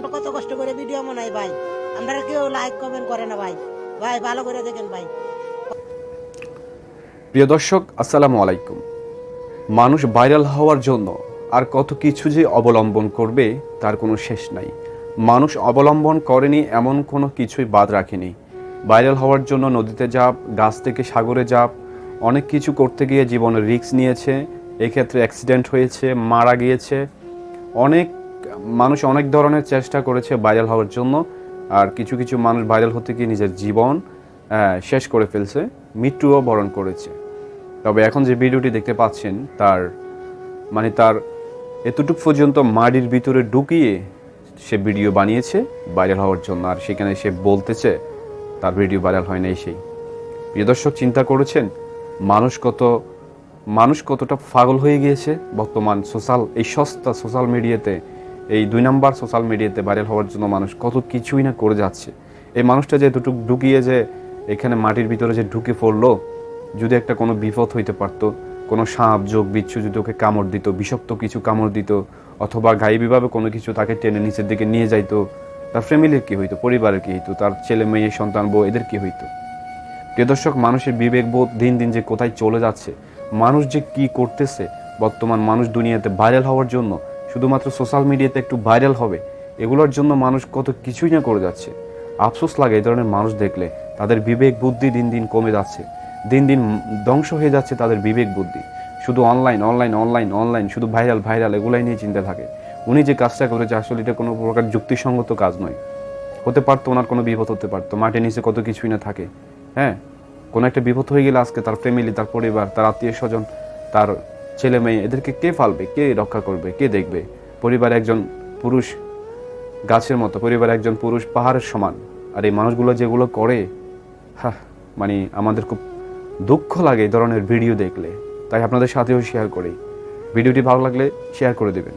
আমরা কত কষ্ট করে ভিডিও বানাই ভাই? আমরা কেউ লাইক কমেন্ট করে না ভাই। ভাই, ভালো করে দেখেন ভাই। প্রিয় দর্শক, আসসালামু আলাইকুম। মানুষ ভাইরাল হওয়ার জন্য আর কত কিছু যে অবলম্বন করবে তার কোনো শেষ নাই। মানুষ অবলম্বন করেনি, এমন কোনো কিছুই বাদ রাখেনি। ভাইরাল হওয়ার জন্য নদীতে যাপ গাছ থেকে সাগরে যাপ অনেক কিছু করতে গিয়ে জীবনের রিস্ক নিয়েছে। এক্ষেত্রে অ্যাক্সিডেন্ট হয়েছে, মারা গিয়েছে। অনেক মানুষ অনেক ধরনের চেষ্টা করেছে ভাইরাল হওয়ার জন্য, আর কিছু কিছু মানুষ ভাইরাল হতে গিয়ে নিজের জীবন শেষ করে ফেলছে, মৃত্যুও বরণ করেছে। তবে এখন যে ভিডিওটি দেখতে পাচ্ছেন, তার মানে তার এতটুক পর্যন্ত মাটির ভিতরে ঢুকিয়ে সে ভিডিও বানিয়েছে ভাইরাল হওয়ার জন্য, আর সেখানে সে বলতেছে, তার ভিডিও ভাইরাল হয় নাই সেই। প্রিয় দর্শক, চিন্তা করেছেন, মানুষ কত, মানুষ কতটা পাগল হয়ে গিয়েছে বর্তমান সোশ্যাল এই সস্তা সোশ্যাল মিডিয়াতে এই দুই নাম্বার সোশ্যাল মিডিয়াতে ভাইরাল হওয়ার জন্য মানুষ কত কিছুই না করে যাচ্ছে। এই মানুষটা যে দুটুক ঢুকিয়ে যে এখানে মাটির ভিতরে যে ঢুকে পড়ল, যদি একটা কোনো বিপদ হইতে পারতো, কোনো সাপ, যোগ, বিচ্ছু যদি ওকে কামড় দিত, বিষাক্ত কিছু কামড় দিত, অথবা গায়েবীভাবে কোনো কিছু তাকে টেনে নিচের দিকে নিয়ে যাইতো, তার ফ্যামিলির কি হইতো, পরিবারের কি হইতো, তার ছেলে, মেয়ে, সন্তান, বউ, এদের কি হইতো? প্রিয় দর্শক, মানুষের বিবেকবোধ দিন দিন যে কোথায় চলে যাচ্ছে, মানুষ যে কি করতেছে, বর্তমান মানুষ দুনিয়াতে ভাইরাল হওয়ার জন্য শুধুমাত্র সোশ্যাল মিডিয়াতে একটু ভাইরাল হবে, এগুলোর জন্য মানুষ কত কিছুই না করে যাচ্ছে। আফসোস লাগে এই ধরনের মানুষ দেখলে, তাদের বিবেক বুদ্ধি দিন দিন কমে যাচ্ছে। দিন দিন ধ্বংস হয়ে যাচ্ছে তাদের বিবেক বুদ্ধি। শুধু অনলাইন অনলাইন অনলাইন অনলাইন শুধু ভাইরাল ভাইরাল এগুলাই নিয়ে চিন্তা থাকে। উনি যে কাজটা করেছে, আসলে এটা কোনো প্রকার যুক্তিসঙ্গত কাজ নয়। হতে পারতো ওনার কোনো বিপদ হতে পারতো মাটির নিচে কত কিছুই না থাকে। হ্যাঁ? কোনো একটা বিপদ হয়ে গেলে আজকে তার ফ্যামিলি তার পরিবার, তার আত্মীয় স্বজন তার ছেলে মেয়ে, এদেরকে কে ফালবে? কে রক্ষা করবে? কে দেখবে? পরিবার একজন পুরুষ গাছের মতো, পরিবার একজন পুরুষ পাহাড়ের সমান। আর এই মানুষগুলো যেগুলো করে হ্যাঁ মানে আমাদের খুব দুঃখ লাগে এই ধরনের ভিডিও দেখলে। তাই আপনাদের সাথেও শেয়ার করি। ভিডিওটি ভালো লাগলে শেয়ার করে দেবেন।